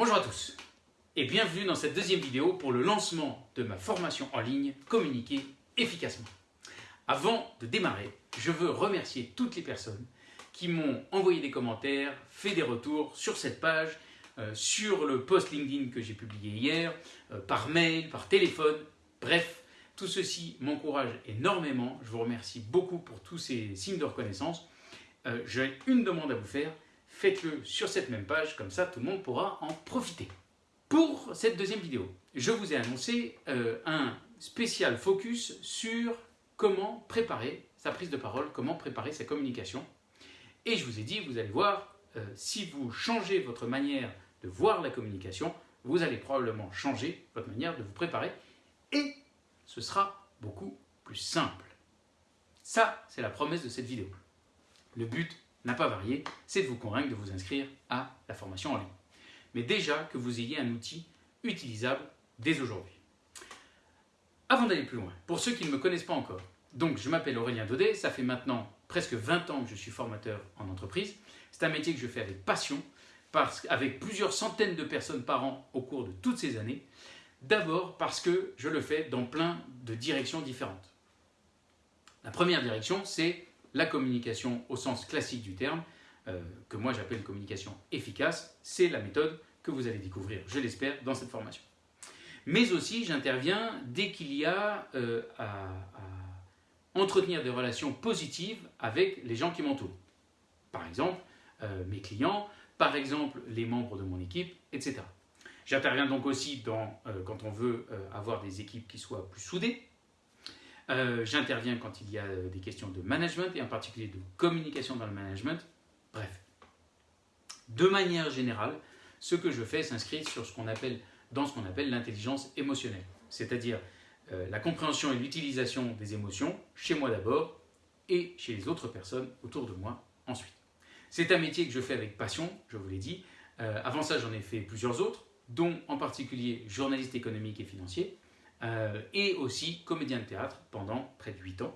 Bonjour à tous et bienvenue dans cette deuxième vidéo pour le lancement de ma formation en ligne Communiquer efficacement. Avant de démarrer, je veux remercier toutes les personnes qui m'ont envoyé des commentaires, fait des retours sur cette page, euh, sur le post LinkedIn que j'ai publié hier, euh, par mail, par téléphone, bref, tout ceci m'encourage énormément. Je vous remercie beaucoup pour tous ces signes de reconnaissance. Euh, j'ai une demande à vous faire, faites-le sur cette même page, comme ça tout le monde pourra en profiter. Pour cette deuxième vidéo, je vous ai annoncé euh, un spécial focus sur comment préparer sa prise de parole, comment préparer sa communication. Et je vous ai dit, vous allez voir, euh, si vous changez votre manière de voir la communication, vous allez probablement changer votre manière de vous préparer et ce sera beaucoup plus simple. Ça, c'est la promesse de cette vidéo. Le but n'a pas varié, c'est de vous convaincre de vous inscrire à la formation en ligne. Mais déjà que vous ayez un outil utilisable dès aujourd'hui. Avant d'aller plus loin, pour ceux qui ne me connaissent pas encore, donc je m'appelle Aurélien Daudet, ça fait maintenant presque 20 ans que je suis formateur en entreprise. C'est un métier que je fais avec passion, parce, avec plusieurs centaines de personnes par an au cours de toutes ces années. D'abord parce que je le fais dans plein de directions différentes. La première direction, c'est la communication au sens classique du terme, euh, que moi j'appelle communication efficace, c'est la méthode que vous allez découvrir, je l'espère, dans cette formation. Mais aussi, j'interviens dès qu'il y a euh, à, entretenir des relations positives avec les gens qui m'entourent. Par exemple, euh, mes clients, par exemple, les membres de mon équipe, etc. J'interviens donc aussi dans, quand on veut avoir des équipes qui soient plus soudées, euh, j'interviens quand il y a euh, des questions de management et en particulier de communication dans le management. Bref, de manière générale, ce que je fais s'inscrit sur ce qu'on appelle, dans ce qu'on appelle l'intelligence émotionnelle, c'est-à-dire euh, la compréhension et l'utilisation des émotions chez moi d'abord et chez les autres personnes autour de moi ensuite. C'est un métier que je fais avec passion, je vous l'ai dit. avant ça, j'en ai fait plusieurs autres, dont en particulier journaliste économique et financier. Euh, et aussi comédien de théâtre pendant près de 8 ans.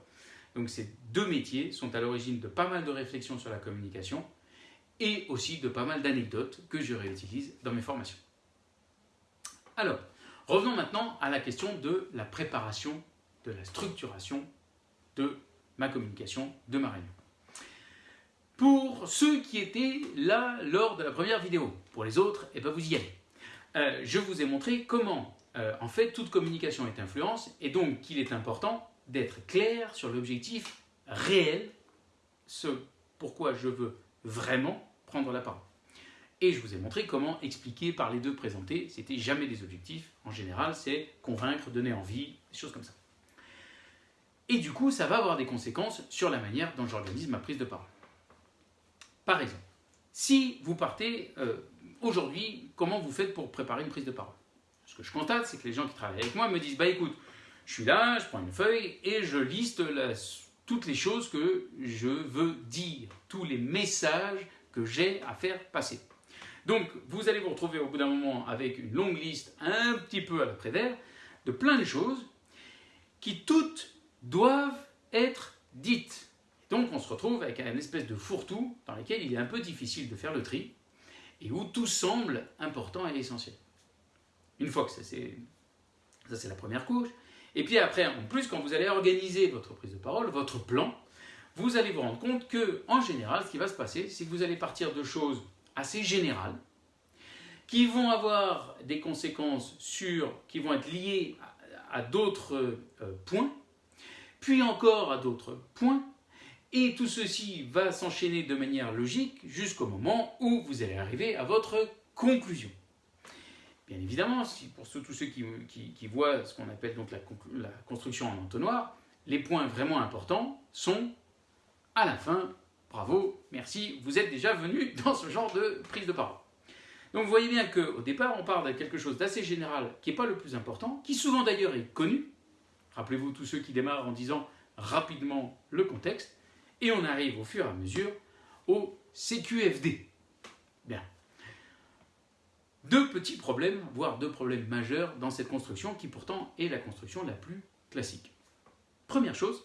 Donc ces deux métiers sont à l'origine de pas mal de réflexions sur la communication et aussi de pas mal d'anecdotes que je réutilise dans mes formations. Alors, revenons maintenant à la question de la préparation, de la structuration de ma communication, de ma réunion. Pour ceux qui étaient là lors de la première vidéo, pour les autres, eh ben vous y allez. Euh, je vous ai montré comment euh, en fait, toute communication est influence et donc qu'il est important d'être clair sur l'objectif réel, ce pourquoi je veux vraiment prendre la parole. Et je vous ai montré comment expliquer par les deux présentés, c'était jamais des objectifs, en général c'est convaincre, donner envie, des choses comme ça. Et du coup, ça va avoir des conséquences sur la manière dont j'organise ma prise de parole. Par exemple, si vous partez euh, aujourd'hui, comment vous faites pour préparer une prise de parole? Ce que je constate, c'est que les gens qui travaillent avec moi me disent, bah écoute, je suis là, je prends une feuille et je liste toutes les choses que je veux dire, tous les messages que j'ai à faire passer. Donc, vous allez vous retrouver au bout d'un moment avec une longue liste un petit peu à la Prévert de plein de choses qui toutes doivent être dites. Donc, on se retrouve avec une espèce de fourre-tout dans lequel il est un peu difficile de faire le tri et où tout semble important et essentiel. Une fois que ça c'est ça c'est la première couche. Et puis après, en plus, quand vous allez organiser votre prise de parole, votre plan, vous allez vous rendre compte que, en général, ce qui va se passer, c'est que vous allez partir de choses assez générales, qui vont avoir des conséquences sur, qui vont être liées à, d'autres euh, points, puis encore à d'autres points, et tout ceci va s'enchaîner de manière logique jusqu'au moment où vous allez arriver à votre conclusion. Bien évidemment, pour tous ceux qui, voient ce qu'on appelle donc la, la, construction en entonnoir, les points vraiment importants sont à la fin. Bravo, merci, vous êtes déjà venu dans ce genre de prise de parole. Donc vous voyez bien qu'au départ, on part de quelque chose d'assez général qui n'est pas le plus important, qui souvent d'ailleurs est connu. Rappelez-vous tous ceux qui démarrent en disant rapidement le contexte, et on arrive au fur et à mesure au CQFD. Bien, deux petits problèmes, voire deux problèmes majeurs dans cette construction qui pourtant est la construction la plus classique. Première chose,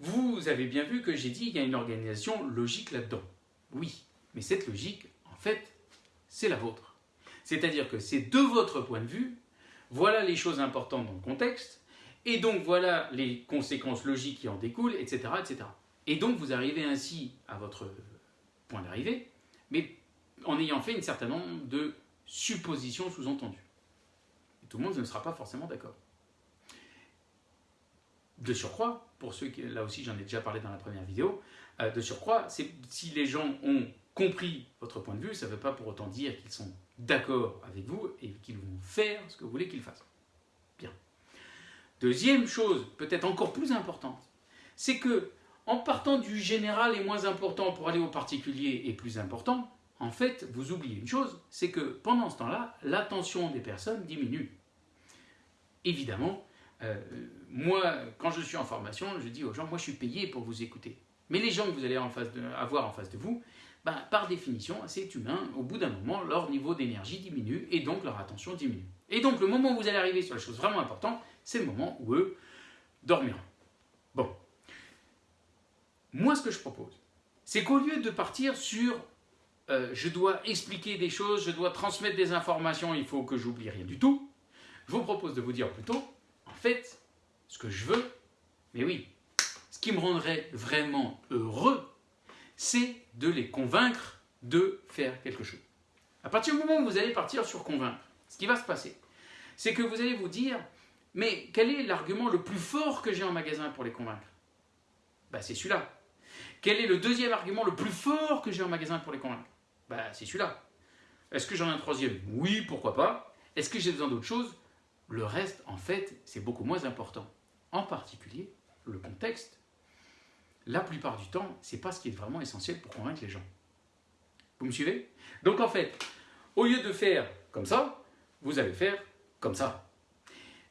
vous avez bien vu que j'ai dit qu'il y a une organisation logique là-dedans. Oui, mais cette logique, en fait, c'est la vôtre. C'est-à-dire que c'est de votre point de vue, voilà les choses importantes dans le contexte, et donc voilà les conséquences logiques qui en découlent, etc. etc. Et donc vous arrivez ainsi à votre point d'arrivée, mais en ayant fait un certain nombre de suppositions sous-entendues. Tout le monde ne sera pas forcément d'accord. De surcroît, pour ceux qui, là aussi j'en ai déjà parlé dans la première vidéo, euh, de surcroît, si les gens ont compris votre point de vue, ça ne veut pas pour autant dire qu'ils sont d'accord avec vous et qu'ils vont faire ce que vous voulez qu'ils fassent. Deuxième chose, peut-être encore plus importante, c'est que en partant du général et moins important pour aller au particulier et plus important, en fait, vous oubliez une chose, c'est que pendant ce temps-là, l'attention des personnes diminue. Évidemment, euh, moi, quand je suis en formation, je dis aux gens, moi je suis payé pour vous écouter. Mais les gens que vous allez avoir en face de vous, ben, par définition, c'est humain, au bout d'un moment, leur niveau d'énergie diminue et donc leur attention diminue. Et donc le moment où vous allez arriver sur les choses vraiment importantes, c'est le moment où eux dormiront. Bon. Moi, ce que je propose, c'est qu'au lieu de partir sur euh, je dois expliquer des choses, je dois transmettre des informations, il faut que j'oublie rien du tout, je vous propose de vous dire plutôt, en fait, ce que je veux, mais oui, ce qui me rendrait vraiment heureux, c'est de les convaincre de faire quelque chose. À partir du moment où vous allez partir sur convaincre, ce qui va se passer, c'est que vous allez vous dire, mais quel est l'argument le plus fort que j'ai en magasin pour les convaincre? Ben, C'est celui-là. Quel est le deuxième argument le plus fort que j'ai en magasin pour les convaincre? Ben, C'est celui-là. Est-ce que j'en ai un troisième? Oui, pourquoi pas. Est-ce que j'ai besoin d'autre chose? Le reste, en fait, c'est beaucoup moins important. En particulier, le contexte la plupart du temps, c'est pas ce qui est vraiment essentiel pour convaincre les gens. Vous me suivez? Donc en fait, au lieu de faire comme ça, vous allez faire comme ça.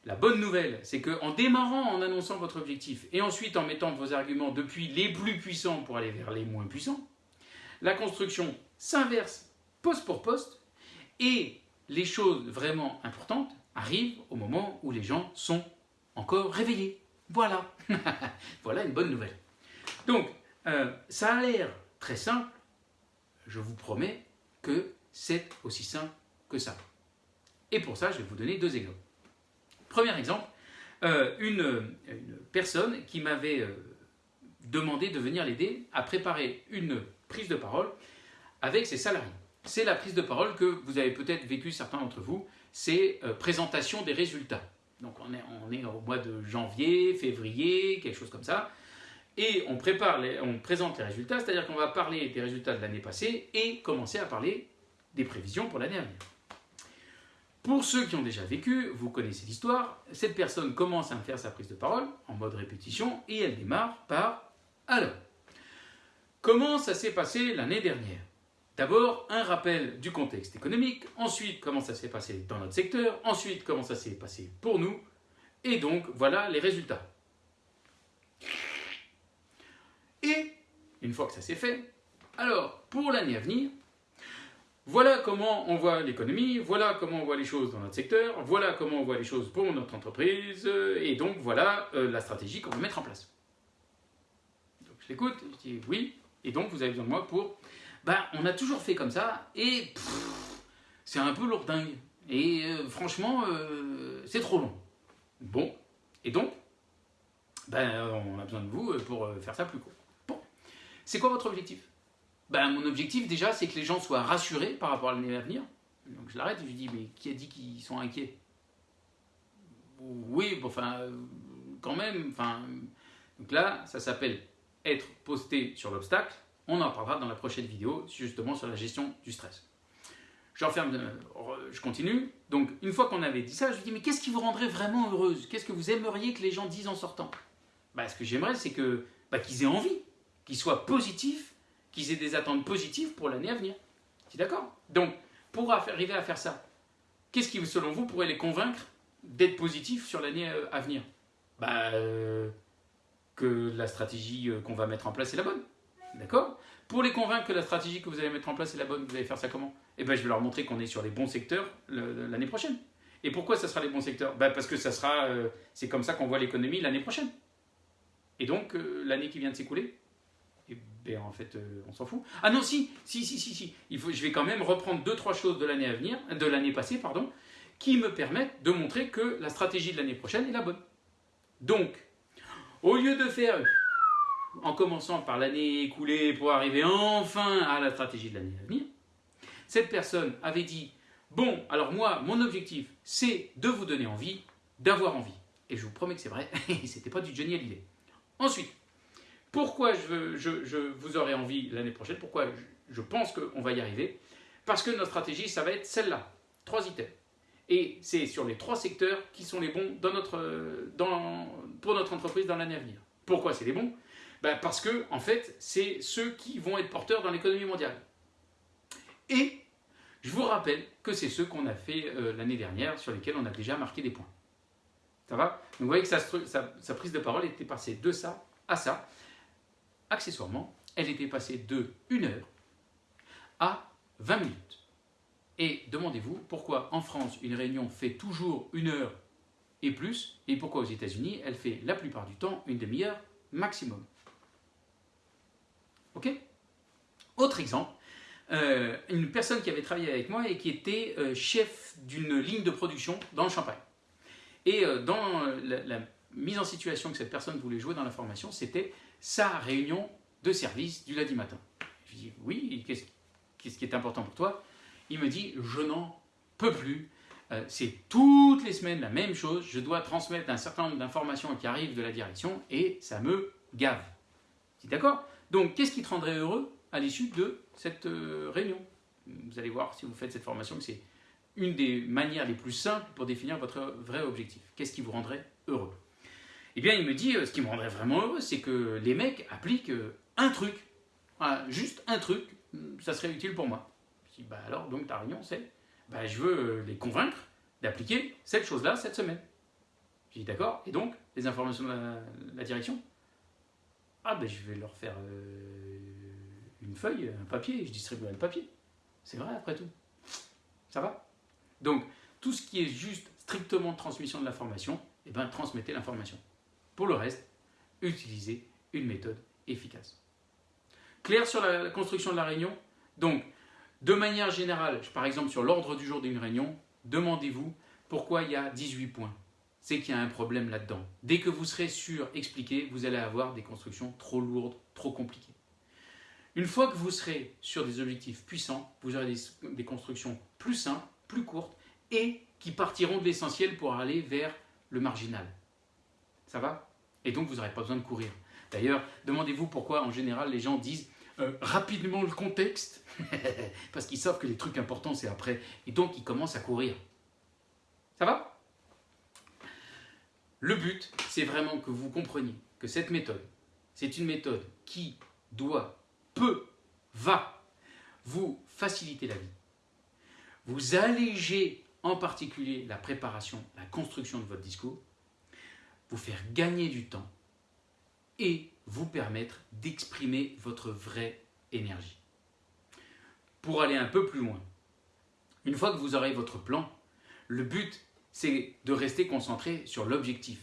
La bonne nouvelle, c'est qu'en démarrant en annonçant votre objectif et ensuite en mettant vos arguments depuis les plus puissants pour aller vers les moins puissants, la construction s'inverse poste pour poste et les choses vraiment importantes arrivent au moment où les gens sont encore réveillés. Voilà. voilà une bonne nouvelle. Donc, euh, ça a l'air très simple, je vous promets que c'est aussi simple que ça. Et pour ça, je vais vous donner deux exemples. Premier exemple, euh, une, personne qui m'avait euh, demandé de venir l'aider à préparer une prise de parole avec ses salariés. C'est la prise de parole que vous avez peut-être vécu certains d'entre vous, c'est présentation des résultats. Donc on est, on est au mois de janvier, février, quelque chose comme ça et on, prépare on présente les résultats, c'est-à-dire qu'on va parler des résultats de l'année passée et commencer à parler des prévisions pour l'année à venir. Pour ceux qui ont déjà vécu, vous connaissez l'histoire, cette personne commence à faire sa prise de parole en mode répétition et elle démarre par Alors, comment ça s'est passé l'année dernière? D'abord, un rappel du contexte économique, ensuite comment ça s'est passé dans notre secteur, ensuite comment ça s'est passé pour nous, et donc voilà les résultats. Et, une fois que ça s'est fait, alors, pour l'année à venir, voilà comment on voit l'économie, voilà comment on voit les choses dans notre secteur, voilà comment on voit les choses pour notre entreprise, et donc voilà euh, la stratégie qu'on va mettre en place. Donc je l'écoute, je dis oui, et donc vous avez besoin de moi pour... Ben, on a toujours fait comme ça, et c'est un peu lourdingue. Et euh, franchement, euh, c'est trop long. Bon, et donc, ben, on a besoin de vous pour faire ça plus court. C'est quoi votre objectif? Ben, Mon objectif déjà, c'est que les gens soient rassurés par rapport à l'année à venir. Donc je l'arrête et je dis, mais qui a dit qu'ils sont inquiets? Oui, enfin, quand même. Enfin, donc là, ça s'appelle être posté sur l'obstacle. On en parlera dans la prochaine vidéo, justement sur la gestion du stress. Je referme, euh, je continue. Donc, une fois qu'on avait dit ça, je lui dis, mais qu'est-ce qui vous rendrait vraiment heureuse? Qu'est-ce que vous aimeriez que les gens disent en sortant? Ben, Ce que j'aimerais, c'est que bah, qu'ils aient envie qu'ils soient positifs, qu'ils aient des attentes positives pour l'année à venir. Tu es d'accord? Donc, pour arriver à faire ça, qu'est-ce qui, selon vous, pourrait les convaincre d'être positifs sur l'année euh, à venir? Bah, euh, Que la stratégie euh, qu'on va mettre en place est la bonne. D'accord? Pour les convaincre que la stratégie que vous allez mettre en place est la bonne, vous allez faire ça comment? Eh bien, je vais leur montrer qu'on est sur les bons secteurs l'année prochaine. Et pourquoi ça sera les bons secteurs? Bah, Parce que ça sera, c'est comme ça qu'on voit l'économie l'année prochaine. Et donc, l'année qui vient de s'écouler, En fait, euh, on s'en fout. Ah non, si, si, si, si, si. Il faut, je vais quand même reprendre deux, trois choses de l'année à venir, de l'année passée, pardon, qui me permettent de montrer que la stratégie de l'année prochaine est la bonne. Donc, au lieu de faire, en commençant par l'année écoulée pour arriver enfin à la stratégie de l'année à venir, cette personne avait dit, bon, alors moi, mon objectif, c'est de vous donner envie, d'avoir envie. Et je vous promets que c'est vrai, c'était pas du Johnny Hallyday. Ensuite, pourquoi je, vous aurai envie l'année prochaine Pourquoi je, pense qu'on va y arriver Parce que notre stratégie, ça va être celle-là. Trois items. Et c'est sur les trois secteurs qui sont les bons pour notre entreprise dans l'année à venir. Pourquoi c'est les bons? Ben Parce que, en fait, c'est ceux qui vont être porteurs dans l'économie mondiale. Et je vous rappelle que c'est ceux qu'on a fait euh, l'année dernière, sur lesquels on a déjà marqué des points. Ça va? Vous voyez que sa, prise de parole était passée de ça à ça. Accessoirement, elle était passée de 1 heure à 20 minutes. Et demandez-vous pourquoi en France, une réunion fait toujours une heure et plus, et pourquoi aux États-Unis, elle fait la plupart du temps une demi-heure maximum. Ok? Autre exemple, euh, une personne qui avait travaillé avec moi et qui était euh, chef d'une ligne de production dans le Champagne. Et euh, dans la, mise en situation que cette personne voulait jouer dans la formation, c'était sa réunion de service du lundi matin. Je lui dis oui, qu'est-ce qui est important pour toi? Il me dit je n'en peux plus. Euh, c'est toutes les semaines la même chose. Je dois transmettre un certain nombre d'informations qui arrivent de la direction et ça me gave. D'accord Donc qu'est-ce qui te rendrait heureux à l'issue de cette euh, réunion? Vous allez voir si vous faites cette formation que c'est une des manières les plus simples pour définir votre vrai objectif. Qu'est-ce qui vous rendrait heureux? Eh bien, il me dit, euh, ce qui me rendrait vraiment heureux, c'est que les mecs appliquent euh, un truc. juste un truc, ça serait utile pour moi. Je dis, bah alors, donc ta réunion, c'est, bah, je veux euh, les convaincre d'appliquer cette chose-là cette semaine. Je dis, d'accord, et donc, les informations de la, direction? Ah, ben je vais leur faire une feuille, un papier, je distribue un papier. C'est vrai, après tout. Ça va? Donc, tout ce qui est juste strictement transmission de l'information, eh ben, transmettez l'information. Pour le reste, utilisez une méthode efficace. Clair sur la construction de la réunion Donc, de manière générale, par exemple sur l'ordre du jour d'une réunion, demandez-vous pourquoi il y a 18 points. C'est qu'il y a un problème là-dedans. Dès que vous serez sûr, expliqué, vous allez avoir des constructions trop lourdes, trop compliquées. Une fois que vous serez sur des objectifs puissants, vous aurez des, des constructions plus simples, plus courtes et qui partiront de l'essentiel pour aller vers le marginal. Ça va? Et donc vous n'aurez pas besoin de courir. D'ailleurs, demandez-vous pourquoi en général les gens disent euh, rapidement le contexte, parce qu'ils savent que les trucs importants c'est après, et donc ils commencent à courir. Ça va? Le but, c'est vraiment que vous compreniez que cette méthode, c'est une méthode qui doit, peut, va vous faciliter la vie. Vous allégez en particulier la préparation, la construction de votre discours, vous faire gagner du temps et vous permettre d'exprimer votre vraie énergie. Pour aller un peu plus loin, une fois que vous aurez votre plan, le but c'est de rester concentré sur l'objectif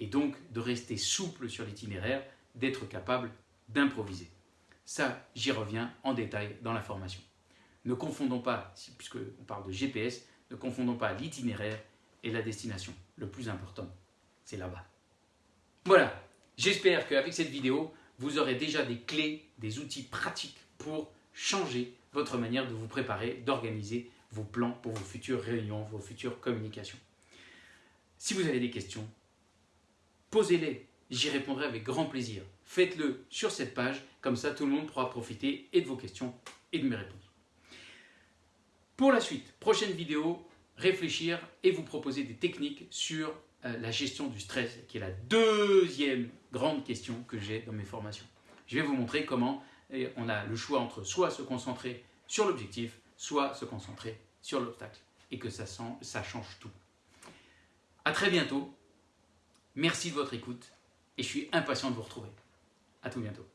et donc de rester souple sur l'itinéraire, d'être capable d'improviser. Ça, j'y reviens en détail dans la formation. Ne confondons pas, puisqu'on parle de GPS, ne confondons pas l'itinéraire et la destination. Le plus important, c'est là-bas. Voilà, j'espère qu'avec cette vidéo, vous aurez déjà des clés, des outils pratiques pour changer votre manière de vous préparer, d'organiser vos plans pour vos futures réunions, vos futures communications. Si vous avez des questions, posez-les, j'y répondrai avec grand plaisir. Faites-le sur cette page, comme ça tout le monde pourra profiter et de vos questions et de mes réponses. Pour la suite, prochaine vidéo, réfléchir et vous proposer des techniques sur la gestion du stress, qui est la deuxième grande question que j'ai dans mes formations. Je vais vous montrer comment on a le choix entre soit se concentrer sur l'objectif, soit se concentrer sur l'obstacle, et que ça, ça change tout. A très bientôt, merci de votre écoute, et je suis impatient de vous retrouver. A tout bientôt.